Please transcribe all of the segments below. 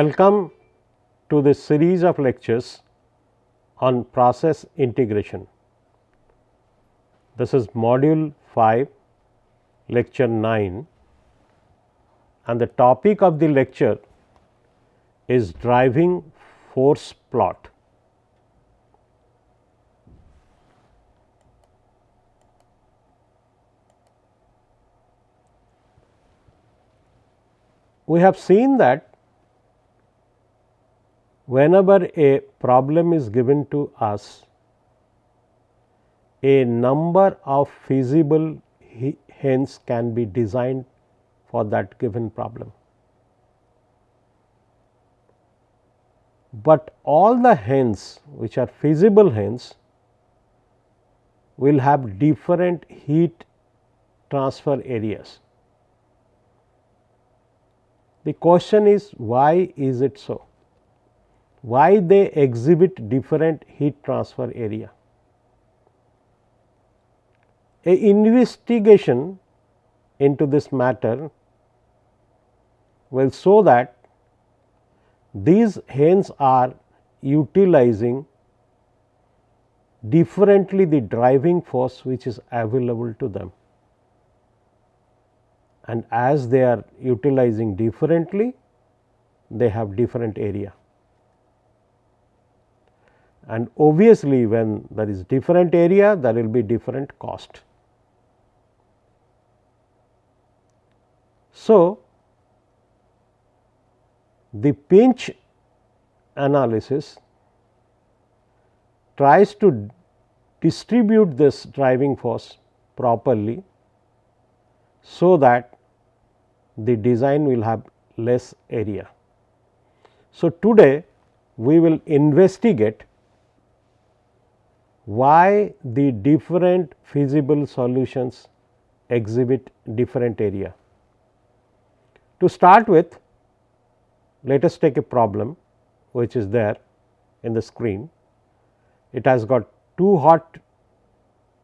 Welcome to this series of lectures on process integration. This is module 5 lecture 9 and the topic of the lecture is driving force plot. We have seen that whenever a problem is given to us, a number of feasible hens can be designed for that given problem. But all the hens which are feasible hens will have different heat transfer areas. The question is why is it so? Why they exhibit different heat transfer area. A investigation into this matter will show that these hens are utilizing differently the driving force which is available to them. And as they are utilizing differently, they have different area and obviously when there is different area there will be different cost. So, the pinch analysis tries to distribute this driving force properly, so that the design will have less area. So, today we will investigate why the different feasible solutions exhibit different area. To start with, let us take a problem which is there in the screen. It has got two hot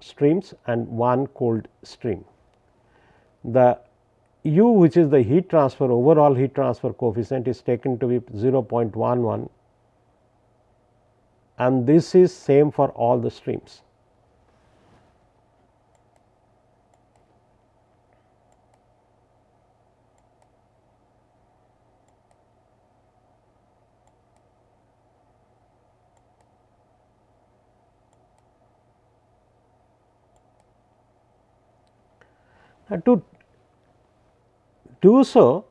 streams and one cold stream. The u which is the heat transfer overall heat transfer coefficient is taken to be 0.11 and this is same for all the streams. And to do so,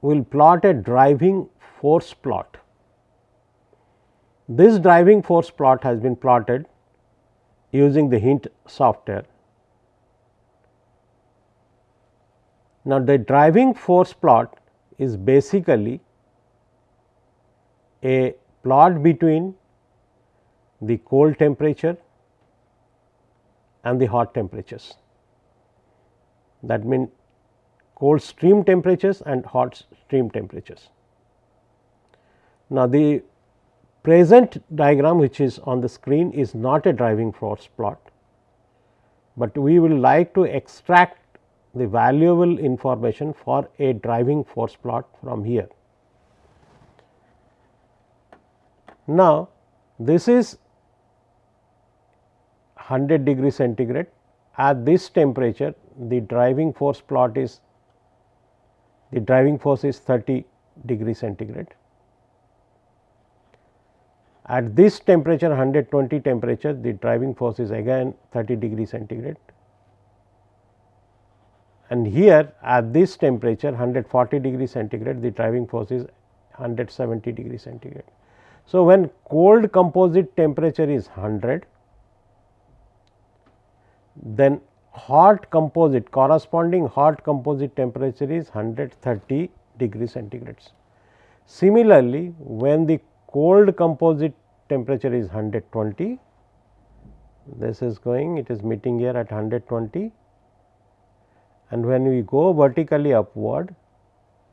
we will plot a driving force plot. This driving force plot has been plotted using the hint software. Now, the driving force plot is basically a plot between the cold temperature and the hot temperatures. That means, cold stream temperatures and hot stream temperatures. Now, the present diagram which is on the screen is not a driving force plot, but we will like to extract the valuable information for a driving force plot from here. Now, this is 100 degree centigrade at this temperature the driving force plot is the driving force is 30 degree centigrade at this temperature 120 temperature the driving force is again 30 degree centigrade and here at this temperature 140 degree centigrade the driving force is 170 degree centigrade. So, when cold composite temperature is 100 then hot composite corresponding hot composite temperature is 130 degree centigrades. Similarly, when the cold composite temperature is 120 this is going it is meeting here at 120 and when we go vertically upward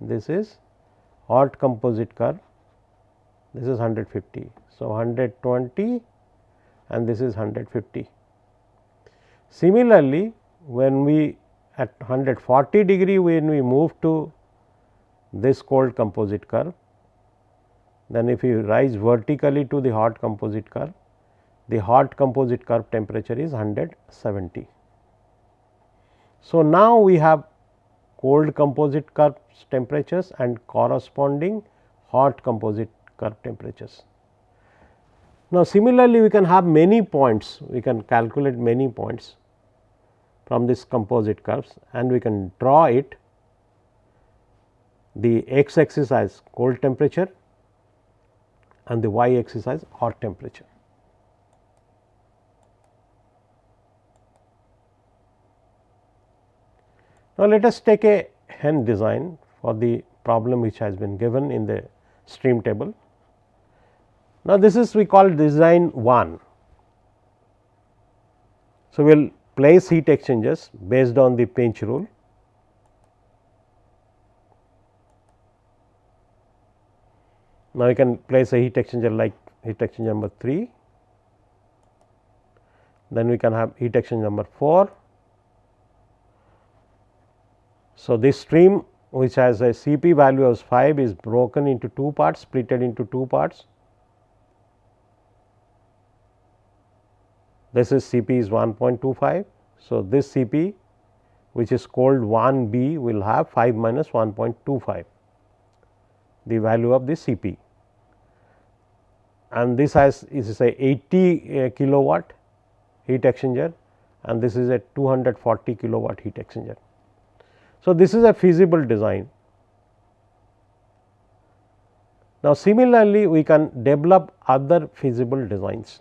this is hot composite curve this is 150. So, 120 and this is 150. Similarly, when we at 140 degree when we move to this cold composite curve. Then if you rise vertically to the hot composite curve, the hot composite curve temperature is 170. So, now we have cold composite curve temperatures and corresponding hot composite curve temperatures. Now, similarly we can have many points, we can calculate many points from this composite curves and we can draw it the x axis as cold temperature and the y axis as hot temperature. Now, let us take a Henn design for the problem which has been given in the stream table. Now, this is we call design 1. So, we will place heat exchangers based on the pinch rule. Now, you can place a heat exchanger like heat exchanger number 3, then we can have heat exchanger number 4. So, this stream which has a Cp value of 5 is broken into two parts, splitted into two parts. This is Cp is 1.25. So, this Cp which is called 1 B will have 5 minus 1.25 the value of the Cp and this has is a 80 uh, kilowatt heat exchanger and this is a 240 kilowatt heat exchanger. So, this is a feasible design. Now, similarly we can develop other feasible designs.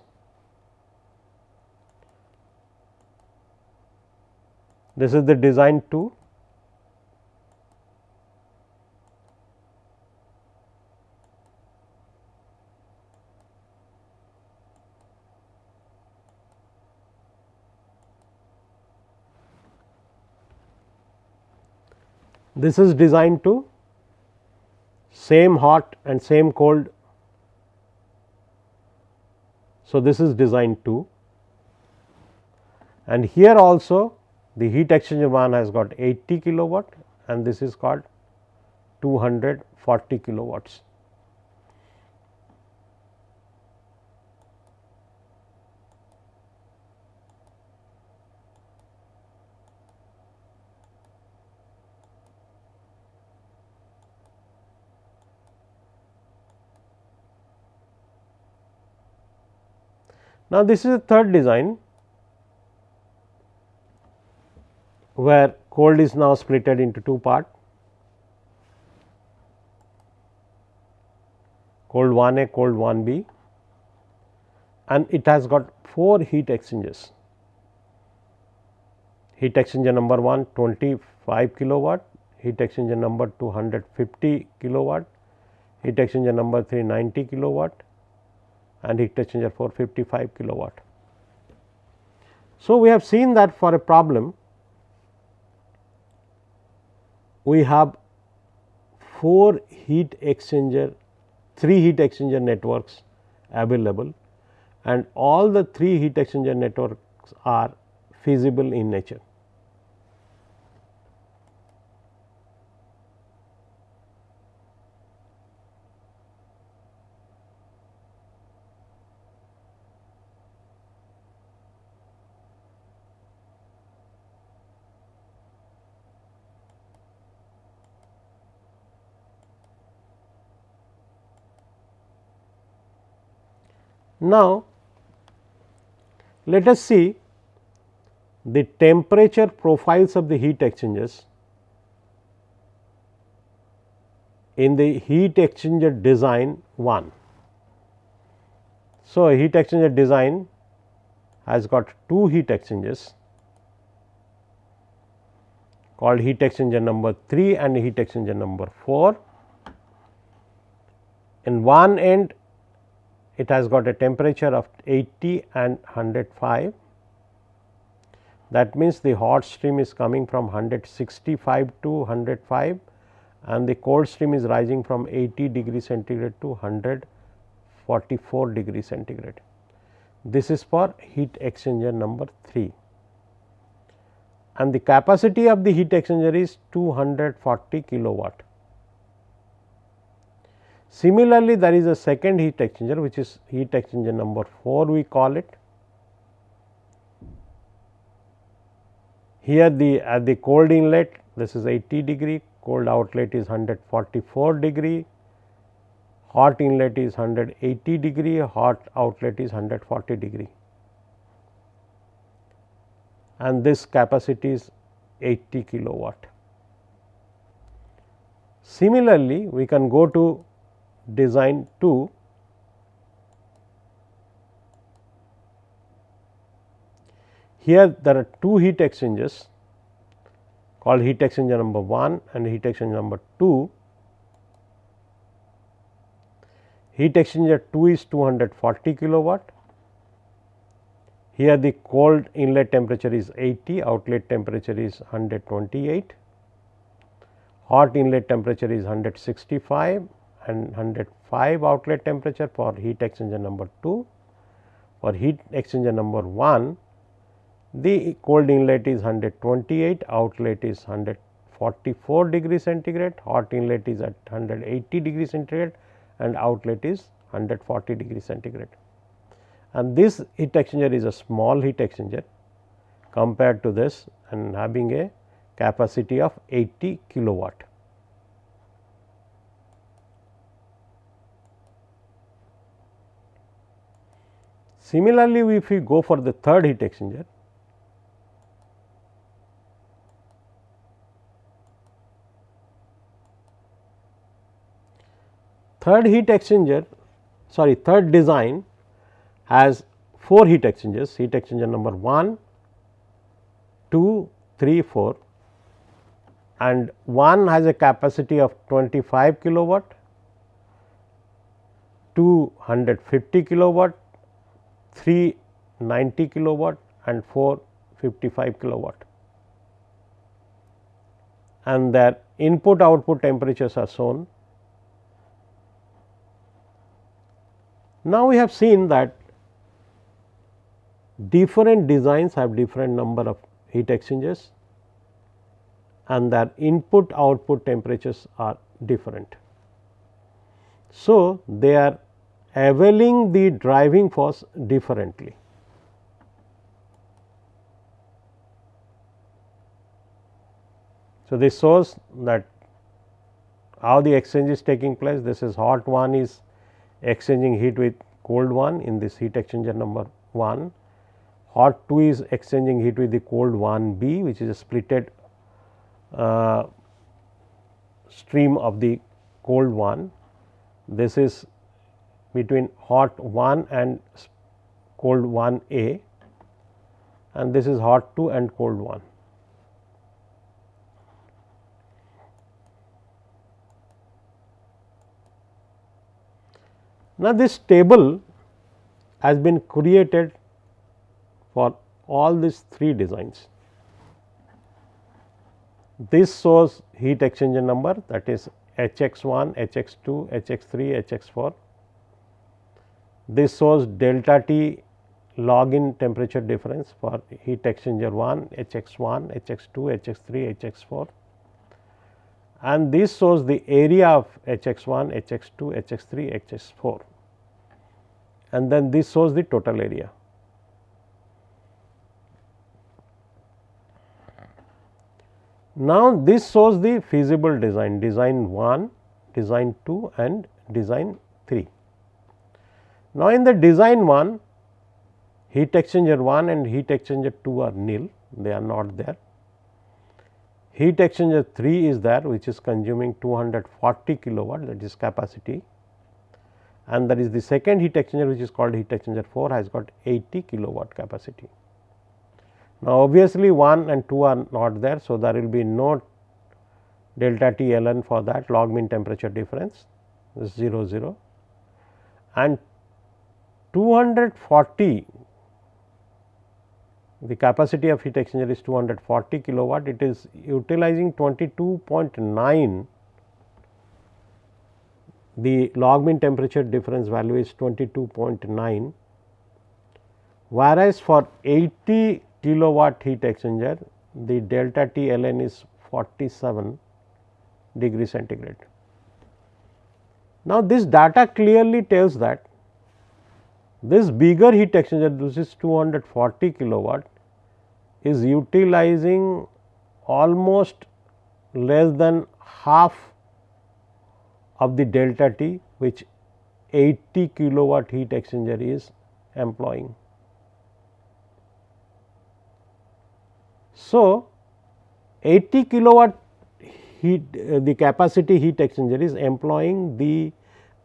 This is the design 2 This is designed to same hot and same cold. So, this is designed to and here also the heat exchanger one has got 80 kilowatt and this is called 240 kilowatts. Now, this is the third design where cold is now splitted into two part cold 1 A cold 1 B and it has got 4 heat exchangers. Heat exchanger number 1 25 kilowatt, heat exchanger number 250 kilowatt, heat exchanger number 390 kilowatt, and heat exchanger for 55 kilowatt. So, we have seen that for a problem we have 4 heat exchanger 3 heat exchanger networks available and all the 3 heat exchanger networks are feasible in nature. Now, let us see the temperature profiles of the heat exchangers in the heat exchanger design 1. So, a heat exchanger design has got two heat exchangers called heat exchanger number 3 and heat exchanger number 4. In one end it has got a temperature of 80 and 105. That means, the hot stream is coming from 165 to 105 and the cold stream is rising from 80 degree centigrade to 144 degree centigrade. This is for heat exchanger number 3 and the capacity of the heat exchanger is 240 kilowatt. Similarly, there is a second heat exchanger which is heat exchanger number 4 we call it. Here the at the cold inlet this is 80 degree, cold outlet is 144 degree, hot inlet is 180 degree, hot outlet is 140 degree and this capacity is 80 kilowatt. Similarly, we can go to design to here there are two heat exchangers called heat exchanger number 1 and heat exchanger number 2. Heat exchanger 2 is 240 kilowatt. Here the cold inlet temperature is 80, outlet temperature is 128, hot inlet temperature is 165 and 105 outlet temperature for heat exchanger number 2. For heat exchanger number 1, the cold inlet is 128, outlet is 144 degree centigrade, hot inlet is at 180 degree centigrade and outlet is 140 degree centigrade. And this heat exchanger is a small heat exchanger compared to this and having a capacity of 80 kilowatt. Similarly, if we go for the third heat exchanger, third heat exchanger sorry third design has 4 heat exchangers heat exchanger number 1, 2, 3, 4 and one has a capacity of 25 kilowatt, 250 kilowatt, 3 90 kilowatt and 4 55 kilowatt and their input output temperatures are shown. Now, we have seen that different designs have different number of heat exchangers and their input output temperatures are different. So, they are availing the driving force differently. So, this shows that how the exchange is taking place this is hot one is exchanging heat with cold one in this heat exchanger number 1 hot 2 is exchanging heat with the cold 1 B which is a splitted uh, stream of the cold 1. This is between hot 1 and cold 1 A and this is hot 2 and cold 1. Now, this table has been created for all these three designs. This shows heat exchanger number that is H x 1, H x 2, H x 3, H x 4. This shows delta T log mean temperature difference for heat exchanger 1, H x 1, H x 2, H x 3, H x 4 and this shows the area of H x 1, H x 2, H x 3, H x 4 and then this shows the total area. Now, this shows the feasible design, design 1, design 2 and design 3. Now, in the design 1, heat exchanger 1 and heat exchanger 2 are nil, they are not there. Heat exchanger 3 is there which is consuming 240 kilowatt that is capacity and that is the second heat exchanger which is called heat exchanger 4 has got 80 kilowatt capacity. Now, obviously 1 and 2 are not there. So, there will be no delta T ln for that log mean temperature difference is 0 0 and 240 the capacity of heat exchanger is 240 kilowatt it is utilizing 22.9 the log mean temperature difference value is 22.9 whereas for 80 kilowatt heat exchanger the delta T ln is 47 degree centigrade. Now, this data clearly tells that this bigger heat exchanger this is 240 kilowatt is utilizing almost less than half of the delta T which 80 kilowatt heat exchanger is employing. So, 80 kilowatt heat uh, the capacity heat exchanger is employing the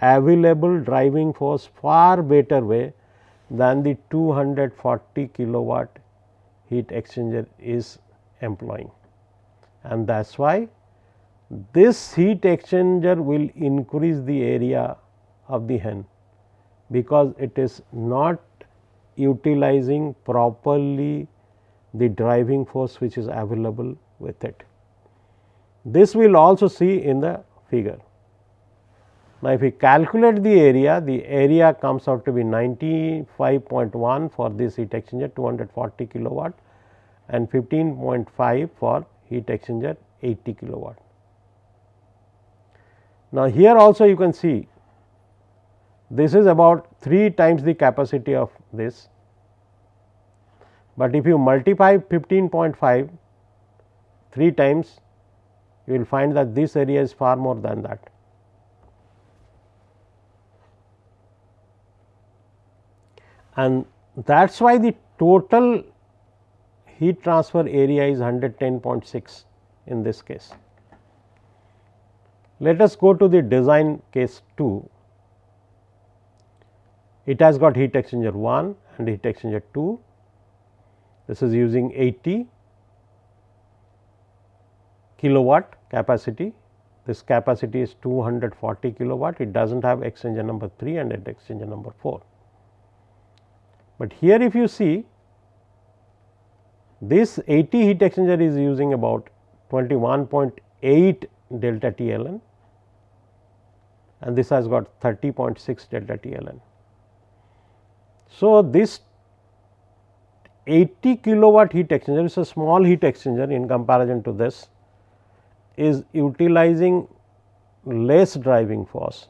available driving force far better way than the 240 kilowatt heat exchanger is employing. And that is why this heat exchanger will increase the area of the hen, because it is not utilizing properly the driving force which is available with it. This we will also see in the figure. Now, if we calculate the area, the area comes out to be 95.1 for this heat exchanger 240 kilowatt and 15.5 for heat exchanger 80 kilowatt. Now, here also you can see this is about 3 times the capacity of this, but if you multiply 15.5 3 times you will find that this area is far more than that. And that is why the total heat transfer area is 110.6 in this case. Let us go to the design case 2. It has got heat exchanger 1 and heat exchanger 2. This is using 80 kilowatt capacity. This capacity is 240 kilowatt. It does not have exchanger number 3 and exchanger number 4. But here if you see this 80 heat exchanger is using about 21.8 delta T ln and this has got 30.6 delta T ln. So, this 80 kilowatt heat exchanger is a small heat exchanger in comparison to this is utilizing less driving force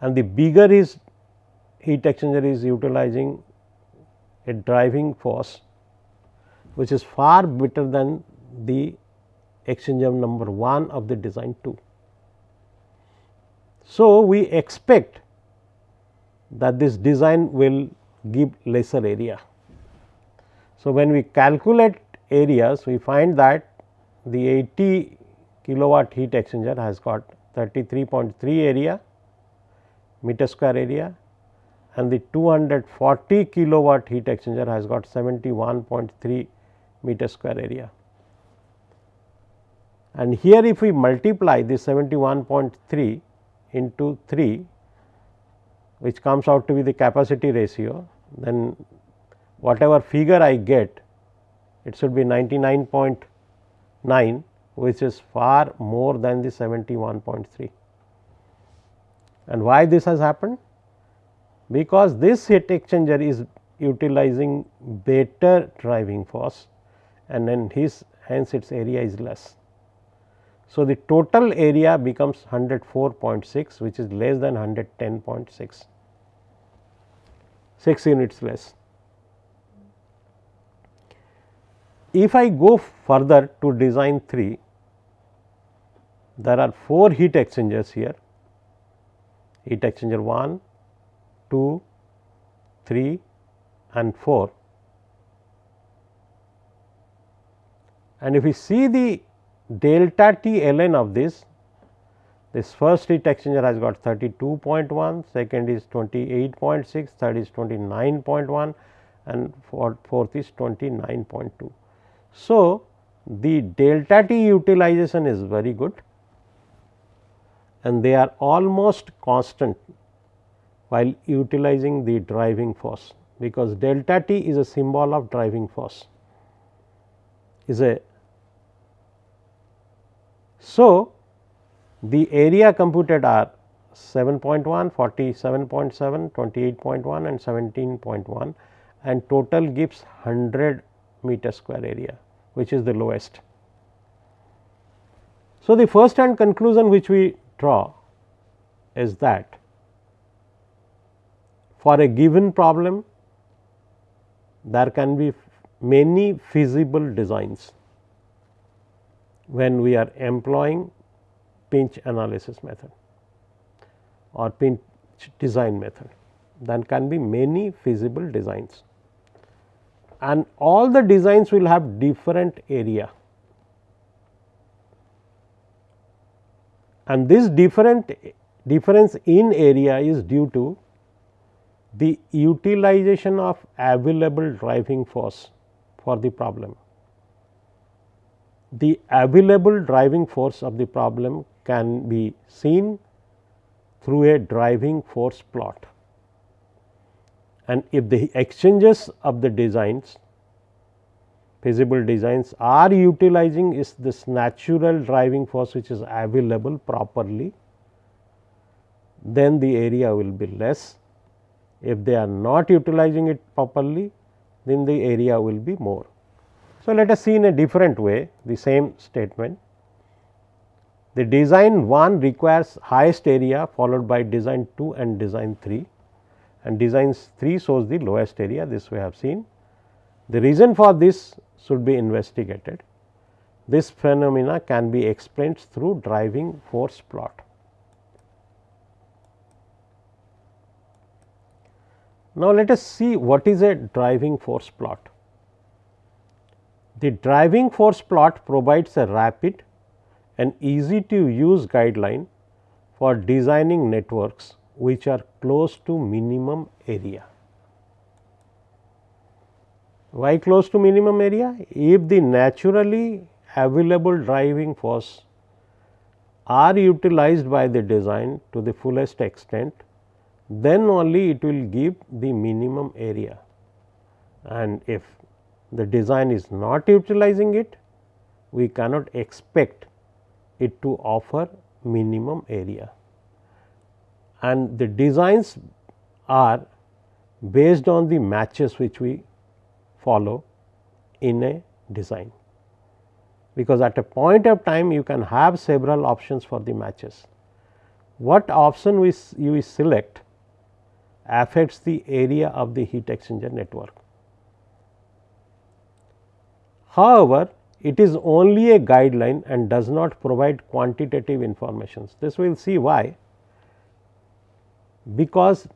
and the bigger is heat exchanger is utilizing a driving force which is far better than the exchanger number 1 of the design 2. So, we expect that this design will give lesser area. So, when we calculate areas we find that the 80 kilowatt heat exchanger has got 33.3 area meter square area and the 240 kilowatt heat exchanger has got 71.3 meter square area. And here if we multiply this 71.3 into 3 which comes out to be the capacity ratio, then whatever figure I get it should be 99.9 which is far more than the 71.3. And why this has happened? Because this heat exchanger is utilizing better driving force and then his hence its area is less. So, the total area becomes 104.6 which is less than 110.6, 6 units less. If I go further to design 3, there are 4 heat exchangers here, heat exchanger 1, 2, 3 and 4 And if we see the delta T ln of this, this first heat exchanger has got 32.1, second is 28.6, third is 29.1 and fourth is 29.2. So, the delta T utilization is very good. And they are almost constant while utilizing the driving force because delta T is a symbol of driving force is a so, the area computed are 7.1, 47.7, 28.1 and 17.1 and total gives 100 meter square area which is the lowest. So, the first hand conclusion which we draw is that for a given problem there can be many feasible designs when we are employing pinch analysis method or pinch design method. There can be many feasible designs and all the designs will have different area. And this different difference in area is due to the utilization of available driving force for the problem. The available driving force of the problem can be seen through a driving force plot. And if the exchanges of the designs feasible designs are utilizing is this natural driving force which is available properly, then the area will be less if they are not utilizing it properly, then the area will be more. So, let us see in a different way the same statement. The design 1 requires highest area followed by design 2 and design 3 and design 3 shows the lowest area this we have seen. The reason for this should be investigated. This phenomena can be explained through driving force plot. Now, let us see what is a driving force plot. The driving force plot provides a rapid and easy to use guideline for designing networks which are close to minimum area. Why close to minimum area? If the naturally available driving force are utilized by the design to the fullest extent, then only it will give the minimum area and if the design is not utilizing it, we cannot expect it to offer minimum area. And the designs are based on the matches which we follow in a design, because at a point of time you can have several options for the matches. What option we you select affects the area of the heat exchanger network. However, it is only a guideline and does not provide quantitative informations. This we will see why, because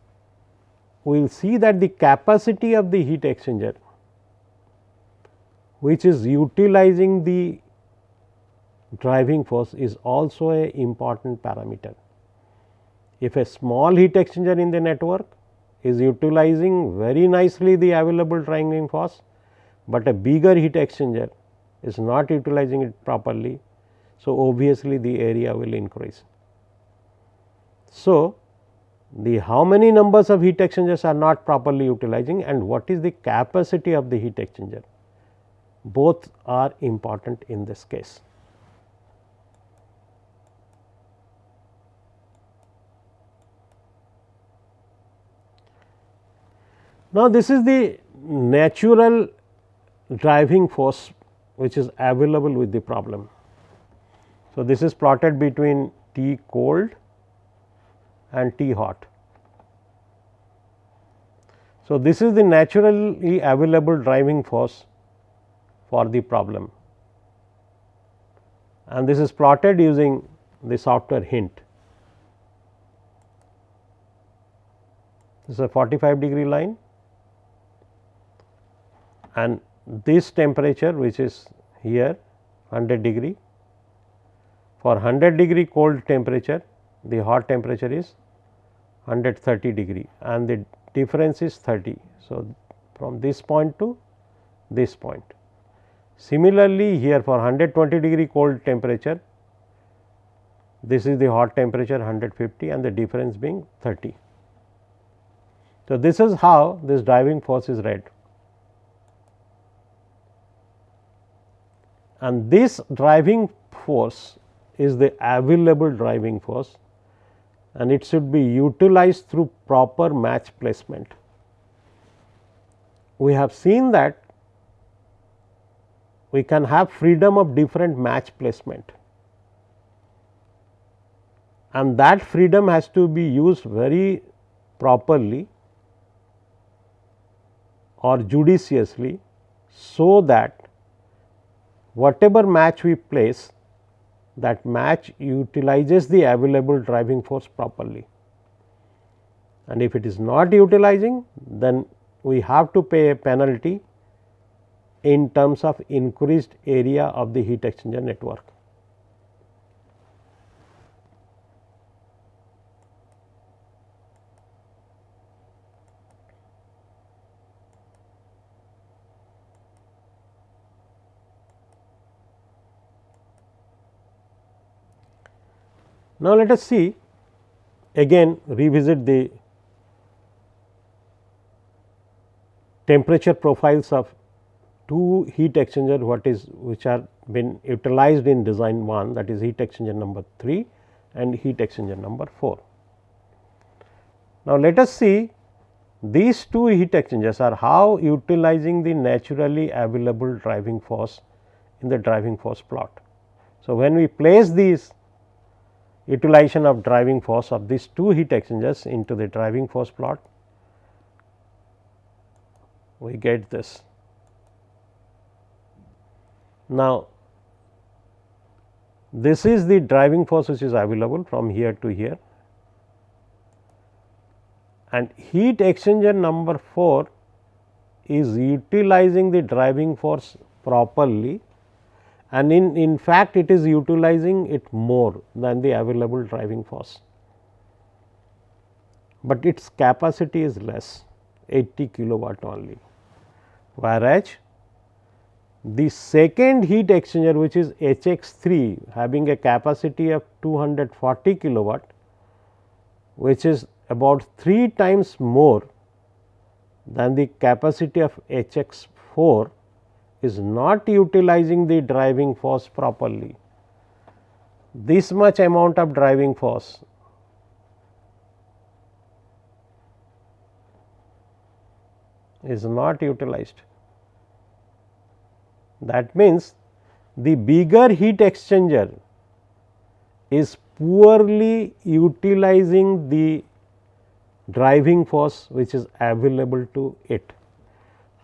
we will see that the capacity of the heat exchanger which is utilizing the driving force is also a important parameter. If a small heat exchanger in the network is utilizing very nicely the available driving force, but a bigger heat exchanger is not utilizing it properly. So, obviously, the area will increase. So, the how many numbers of heat exchangers are not properly utilizing and what is the capacity of the heat exchanger both are important in this case. Now, this is the natural driving force which is available with the problem. So, this is plotted between T cold and T hot. So, this is the naturally available driving force for the problem and this is plotted using the software hint. This is a 45 degree line and this temperature which is here 100 degree. For 100 degree cold temperature the hot temperature is 130 degree and the difference is 30. So, from this point to this point. Similarly, here for 120 degree cold temperature this is the hot temperature 150 and the difference being 30. So, this is how this driving force is read. And this driving force is the available driving force and it should be utilized through proper match placement. We have seen that we can have freedom of different match placement. and that freedom has to be used very properly or judiciously so that whatever match we place that match utilizes the available driving force properly. And if it is not utilizing then we have to pay a penalty in terms of increased area of the heat exchanger network. Now, let us see again revisit the temperature profiles of two heat exchanger what is which are been utilized in design 1 that is heat exchanger number 3 and heat exchanger number 4. Now, let us see these two heat exchangers are how utilizing the naturally available driving force in the driving force plot. So, when we place these utilization of driving force of these two heat exchangers into the driving force plot, we get this. Now, this is the driving force which is available from here to here and heat exchanger number 4 is utilizing the driving force properly and in, in fact it is utilizing it more than the available driving force, but its capacity is less 80 kilowatt only. Whereas, the second heat exchanger which is HX 3 having a capacity of 240 kilowatt which is about 3 times more than the capacity of HX 4 is not utilizing the driving force properly. This much amount of driving force is not utilized. That means, the bigger heat exchanger is poorly utilizing the driving force which is available to it.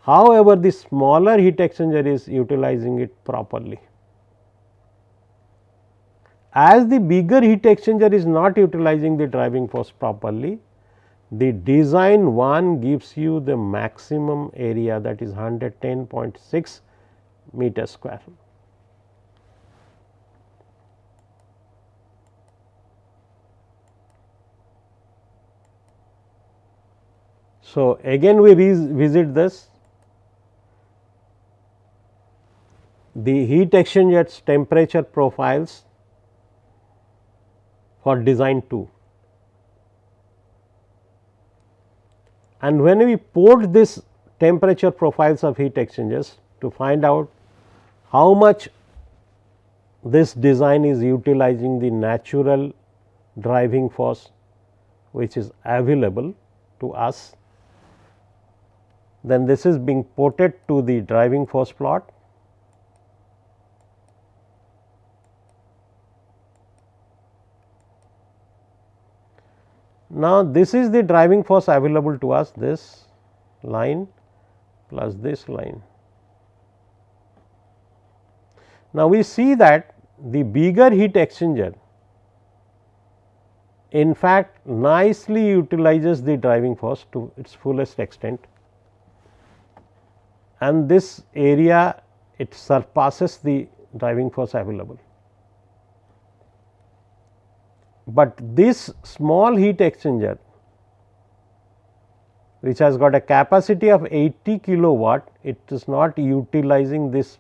However, the smaller heat exchanger is utilizing it properly. As the bigger heat exchanger is not utilizing the driving force properly, the design one gives you the maximum area that is 110.6 meter square. So, again we revisit this the heat exchangers temperature profiles for design 2. And when we port this temperature profiles of heat exchangers to find out how much this design is utilizing the natural driving force which is available to us, then this is being ported to the driving force plot Now, this is the driving force available to us this line plus this line. Now, we see that the bigger heat exchanger in fact nicely utilizes the driving force to its fullest extent and this area it surpasses the driving force available but this small heat exchanger which has got a capacity of 80 kilowatt, it is not utilizing this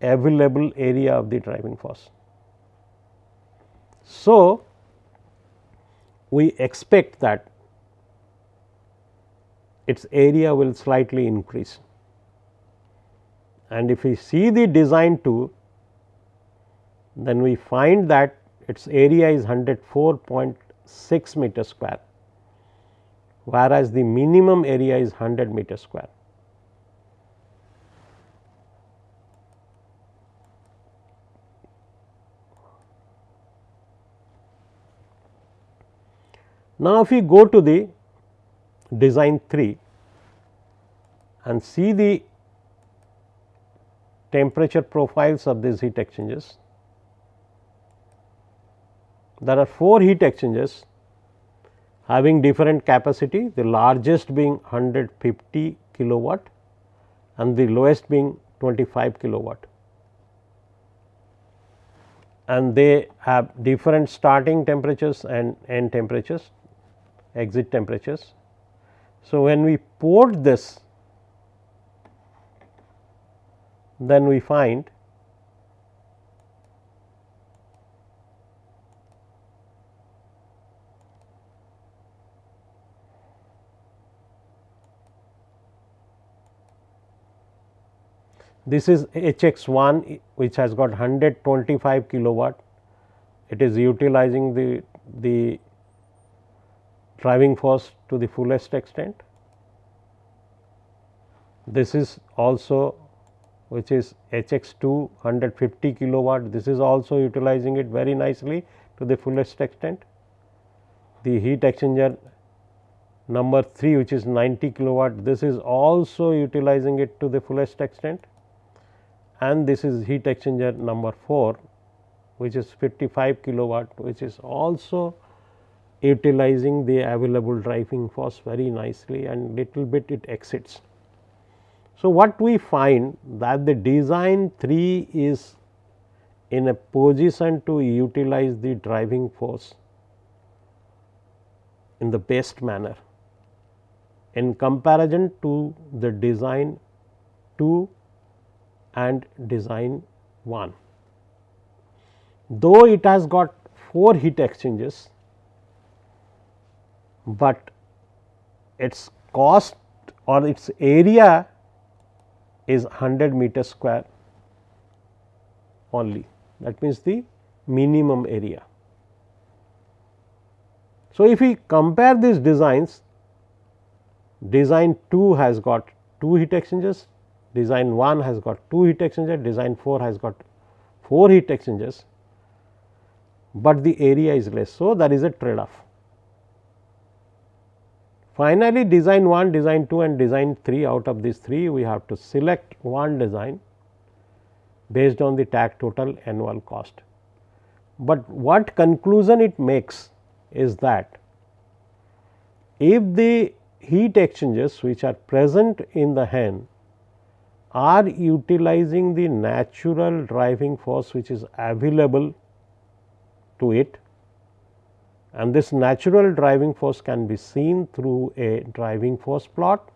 available area of the driving force. So, we expect that its area will slightly increase and if we see the design 2 then we find that its area is 104.6 meter square whereas the minimum area is 100 meter square. Now, if we go to the design 3 and see the temperature profiles of these heat exchangers, there are 4 heat exchangers having different capacity, the largest being 150 kilowatt and the lowest being 25 kilowatt. And they have different starting temperatures and end temperatures, exit temperatures. So, when we port this, then we find This is HX1 which has got 125 kilowatt. It is utilizing the, the driving force to the fullest extent. This is also which is HX2 150 kilowatt. This is also utilizing it very nicely to the fullest extent. The heat exchanger number 3 which is 90 kilowatt, this is also utilizing it to the fullest extent and this is heat exchanger number 4 which is 55 kilowatt which is also utilizing the available driving force very nicely and little bit it exits. So, what we find that the design 3 is in a position to utilize the driving force in the best manner in comparison to the design 2 and design 1. Though it has got 4 heat exchangers, but its cost or its area is 100 meter square only that means the minimum area. So, if we compare these designs design 2 has got 2 heat exchangers design 1 has got 2 heat exchangers, design 4 has got 4 heat exchangers, but the area is less. So, there is a trade off. Finally, design 1, design 2 and design 3 out of these 3 we have to select one design based on the tag total annual cost. But what conclusion it makes is that if the heat exchangers which are present in the HEN are utilizing the natural driving force which is available to it and this natural driving force can be seen through a driving force plot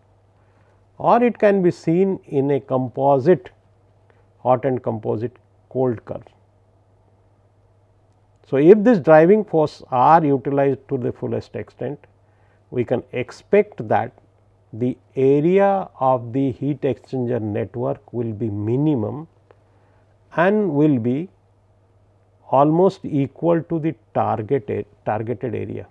or it can be seen in a composite hot and composite cold curve. So, if this driving force are utilized to the fullest extent, we can expect that the area of the heat exchanger network will be minimum and will be almost equal to the targeted targeted area.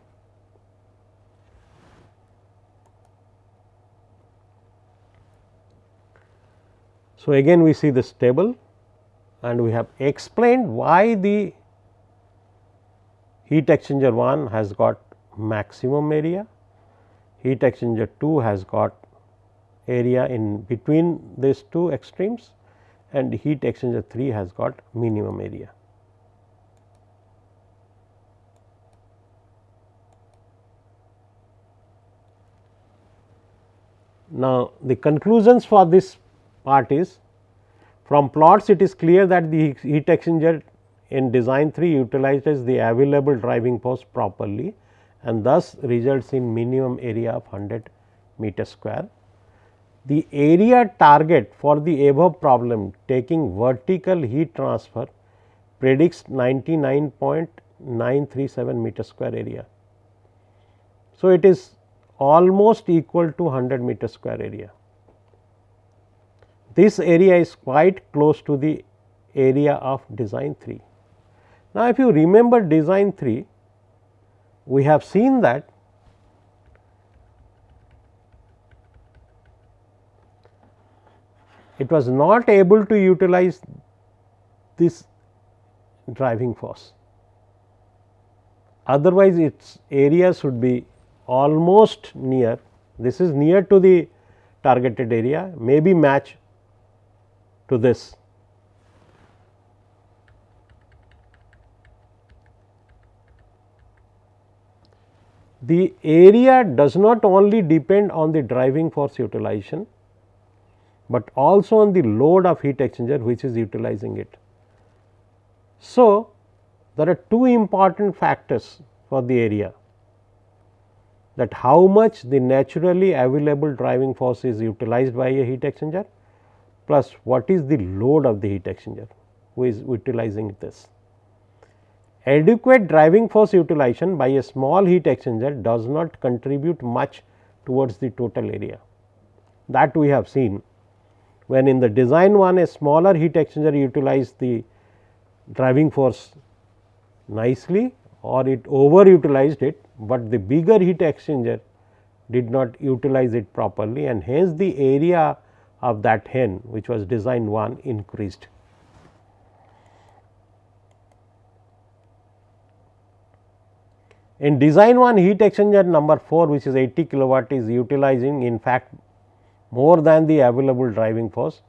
So, again we see this table and we have explained why the heat exchanger 1 has got maximum area heat exchanger 2 has got area in between these two extremes and heat exchanger 3 has got minimum area. Now, the conclusions for this part is from plots it is clear that the heat exchanger in design 3 utilizes the available driving force properly and thus results in minimum area of 100 meter square. The area target for the above problem taking vertical heat transfer predicts 99.937 meter square area. So, it is almost equal to 100 meter square area. This area is quite close to the area of design 3. Now, if you remember design 3, we have seen that it was not able to utilize this driving force otherwise its area should be almost near this is near to the targeted area may be match to this. The area does not only depend on the driving force utilization, but also on the load of heat exchanger which is utilizing it. So, there are two important factors for the area that how much the naturally available driving force is utilized by a heat exchanger plus what is the load of the heat exchanger who is utilizing this. Adequate driving force utilization by a small heat exchanger does not contribute much towards the total area that we have seen when in the design one a smaller heat exchanger utilized the driving force nicely or it over utilized it, but the bigger heat exchanger did not utilize it properly and hence the area of that HEN which was design 1 increased. In design 1 heat exchanger number 4 which is 80 kilowatt is utilizing in fact more than the available driving force,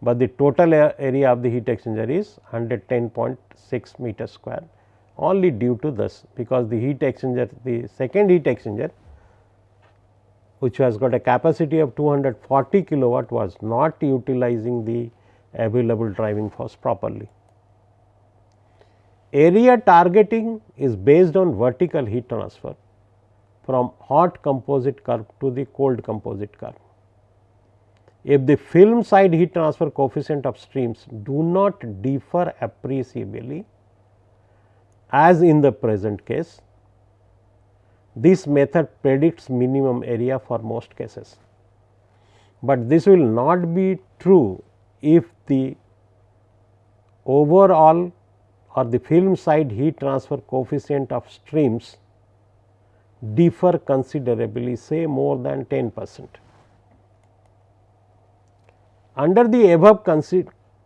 but the total area of the heat exchanger is 110.6 meter square only due to this because the heat exchanger the second heat exchanger which has got a capacity of 240 kilowatt was not utilizing the available driving force properly. Area targeting is based on vertical heat transfer from hot composite curve to the cold composite curve. If the film side heat transfer coefficient of streams do not differ appreciably, as in the present case. This method predicts minimum area for most cases, but this will not be true if the overall or the film side heat transfer coefficient of streams differ considerably say more than 10 percent. Under the above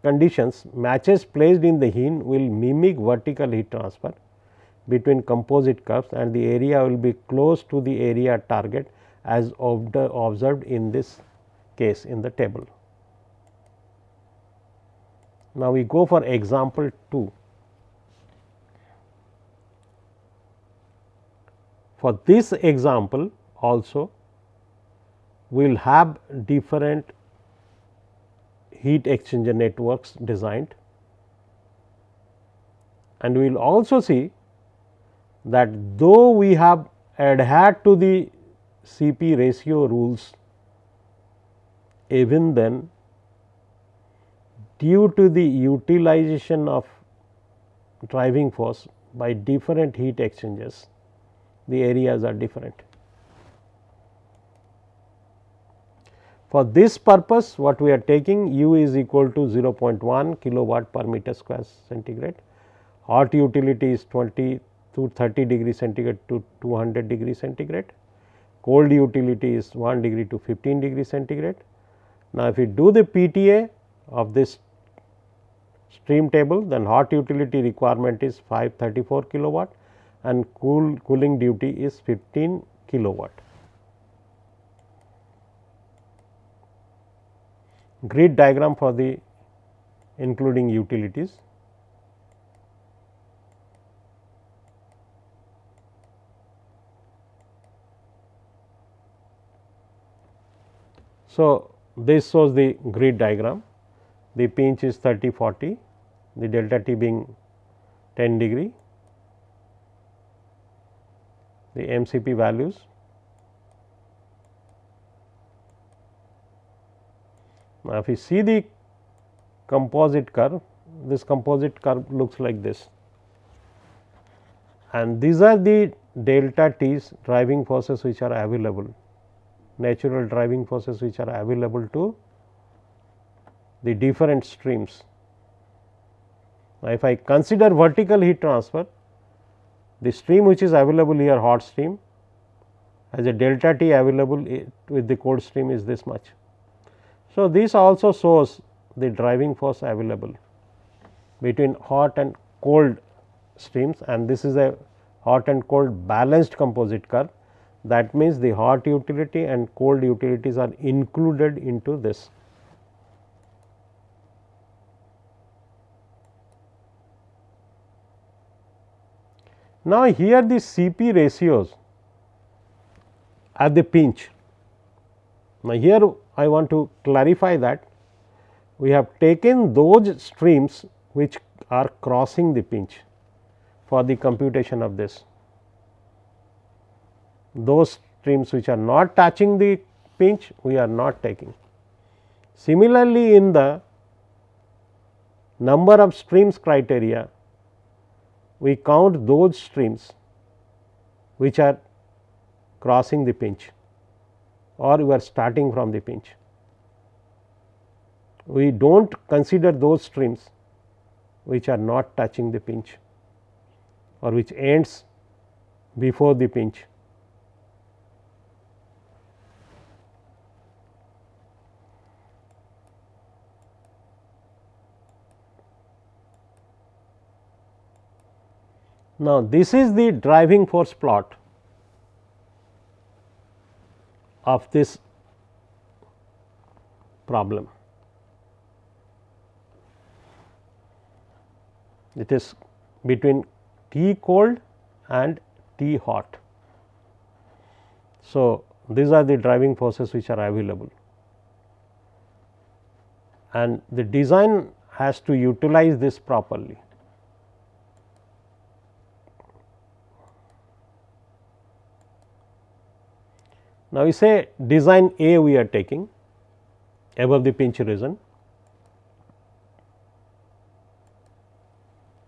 conditions matches placed in the HEN will mimic vertical heat transfer between composite curves and the area will be close to the area target as observed in this case in the table. Now, we go for example 2. For this example also we will have different heat exchanger networks designed. And we will also see that though we have adhered to the CP ratio rules even then due to the utilization of driving force by different heat exchangers the areas are different. For this purpose what we are taking u is equal to 0.1 kilowatt per meter square centigrade, hot utility is 20 to 30 degree centigrade to 200 degree centigrade, cold utility is 1 degree to 15 degree centigrade. Now, if we do the PTA of this stream table then hot utility requirement is 534 kilowatt and cool cooling duty is 15 kilowatt. grid diagram for the including utilities. So, this shows the grid diagram, the pinch is 30 40, the delta t being 10 degree, the MCP values Now, if you see the composite curve, this composite curve looks like this and these are the delta t's driving forces which are available, natural driving forces which are available to the different streams. Now, if I consider vertical heat transfer, the stream which is available here hot stream as a delta t available with the cold stream is this much. So, this also shows the driving force available between hot and cold streams and this is a hot and cold balanced composite curve that means the hot utility and cold utilities are included into this. Now, here the CP ratios at the pinch. Now, here I want to clarify that we have taken those streams which are crossing the pinch for the computation of this. Those streams which are not touching the pinch we are not taking. Similarly, in the number of streams criteria we count those streams which are crossing the pinch or we are starting from the pinch. We do not consider those streams which are not touching the pinch or which ends before the pinch. Now, this is the driving force plot of this problem. It is between T cold and T hot. So, these are the driving forces which are available and the design has to utilize this properly. Now, we say design A we are taking above the pinch region.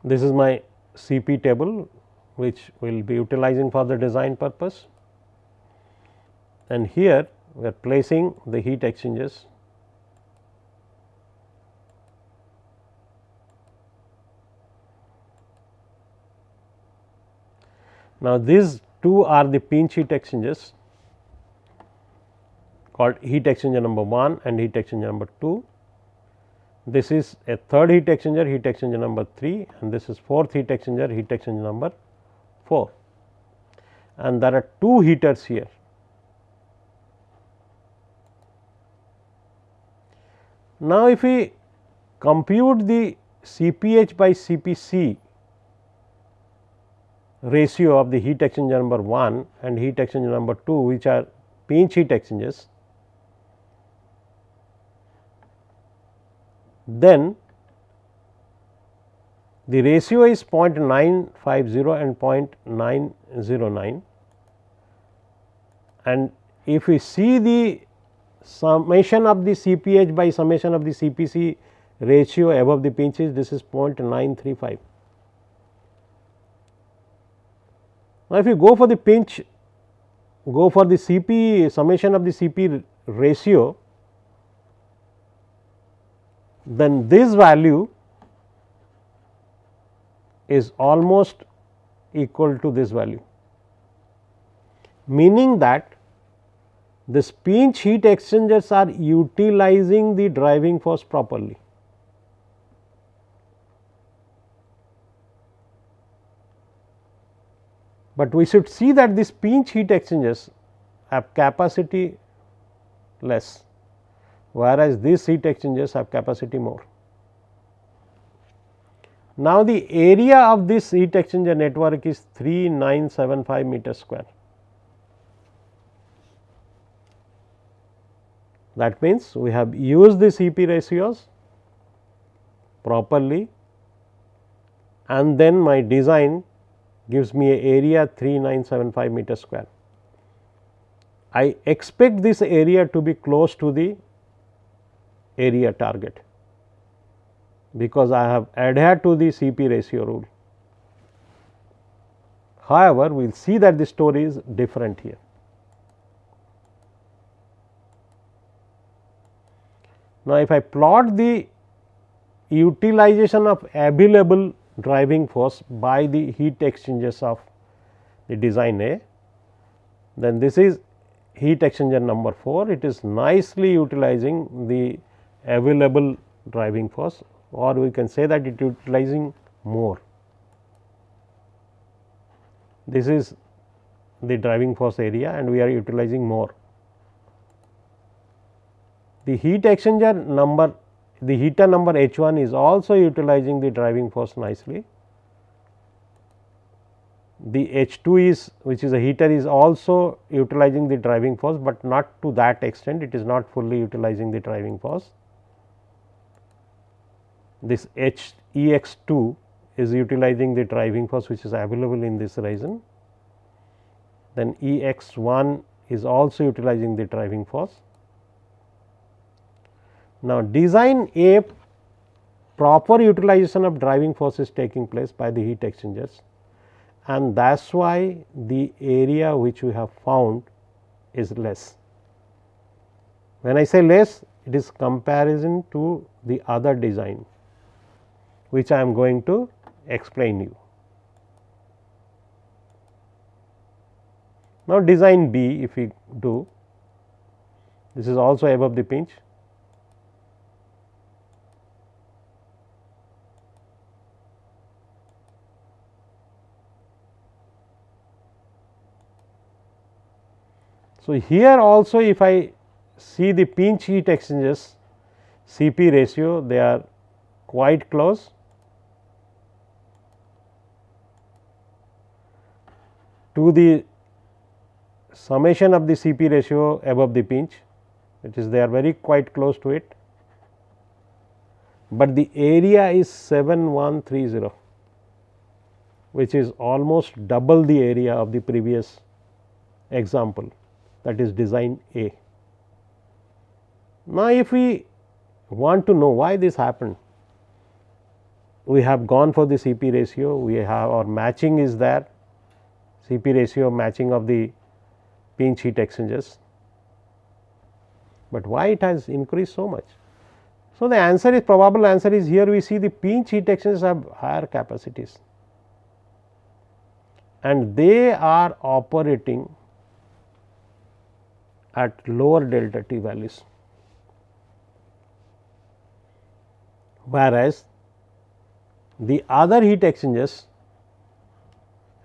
This is my CP table which we will be utilizing for the design purpose. And here we are placing the heat exchangers. Now, these two are the pinch heat exchangers called heat exchanger number 1 and heat exchanger number 2. This is a third heat exchanger heat exchanger number 3 and this is fourth heat exchanger heat exchanger number 4 and there are two heaters here. Now, if we compute the Cph by Cpc ratio of the heat exchanger number 1 and heat exchanger number 2 which are pinch heat exchangers then the ratio is 0.950 and 0.909 and if we see the summation of the Cph by summation of the Cpc ratio above the pinches this is 0.935. Now, if you go for the pinch go for the Cp summation of the Cp ratio then this value is almost equal to this value, meaning that the pinch heat exchangers are utilizing the driving force properly. But we should see that these pinch heat exchangers have capacity less whereas these heat exchangers have capacity more. Now, the area of this heat exchanger network is 3975 meter square. That means, we have used the CP ratios properly and then my design gives me a area 3975 meter square. I expect this area to be close to the area target because I have adhered to the CP ratio rule. However, we will see that the story is different here. Now, if I plot the utilization of available driving force by the heat exchangers of the design A, then this is heat exchanger number 4. It is nicely utilizing the available driving force or we can say that it utilizing more. this is the driving force area and we are utilizing more. The heat exchanger number the heater number H 1 is also utilizing the driving force nicely. The H 2 is which is a heater is also utilizing the driving force, but not to that extent it is not fully utilizing the driving force. This H E x 2 is utilizing the driving force which is available in this region. Then E x 1 is also utilizing the driving force. Now, design A proper utilization of driving force is taking place by the heat exchangers and that is why the area which we have found is less. When I say less it is comparison to the other design which I am going to explain you. Now, design B if we do this is also above the pinch So, here also if I see the pinch heat exchangers Cp ratio they are quite close to the summation of the Cp ratio above the pinch it is they are very quite close to it, but the area is 7130 which is almost double the area of the previous example that is design A. Now, if we want to know why this happened, we have gone for the Cp ratio, we have our matching is there, Cp ratio matching of the pinch heat exchangers, but why it has increased so much? So, the answer is probable answer is here we see the pinch heat exchangers have higher capacities and they are operating at lower delta t values. Whereas, the other heat exchangers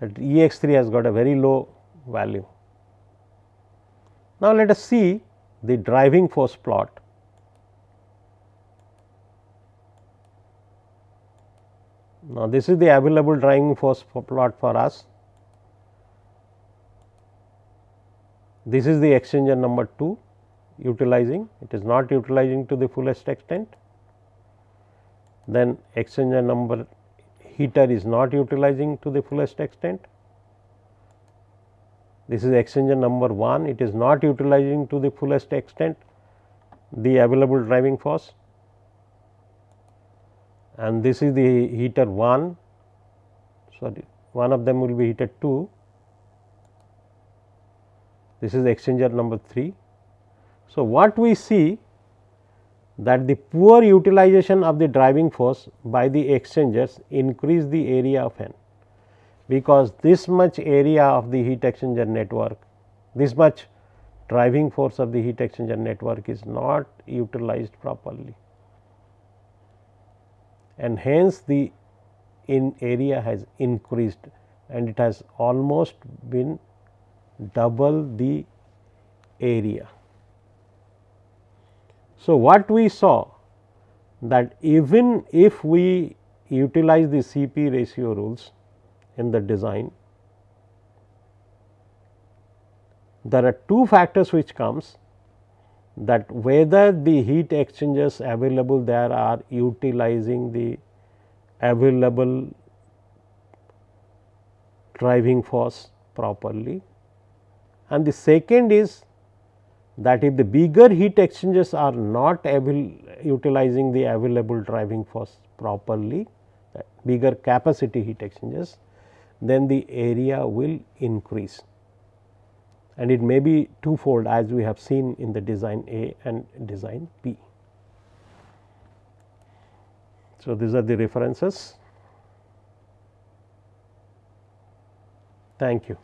at E x 3 has got a very low value. Now, let us see the driving force plot. Now, this is the available driving force plot for us This is the exchanger number 2 utilizing, it is not utilizing to the fullest extent. Then exchanger number heater is not utilizing to the fullest extent. This is exchanger number 1, it is not utilizing to the fullest extent the available driving force and this is the heater 1 sorry one of them will be heater 2 this is exchanger number 3. So, what we see that the poor utilization of the driving force by the exchangers increase the area of N, because this much area of the heat exchanger network, this much driving force of the heat exchanger network is not utilized properly and hence the in area has increased and it has almost been double the area. So, what we saw that even if we utilize the Cp ratio rules in the design, there are two factors which comes that whether the heat exchangers available there are utilizing the available driving force properly. And the second is that if the bigger heat exchangers are not able utilizing the available driving force properly, bigger capacity heat exchangers, then the area will increase and it may be twofold as we have seen in the design A and design B. So, these are the references. Thank you.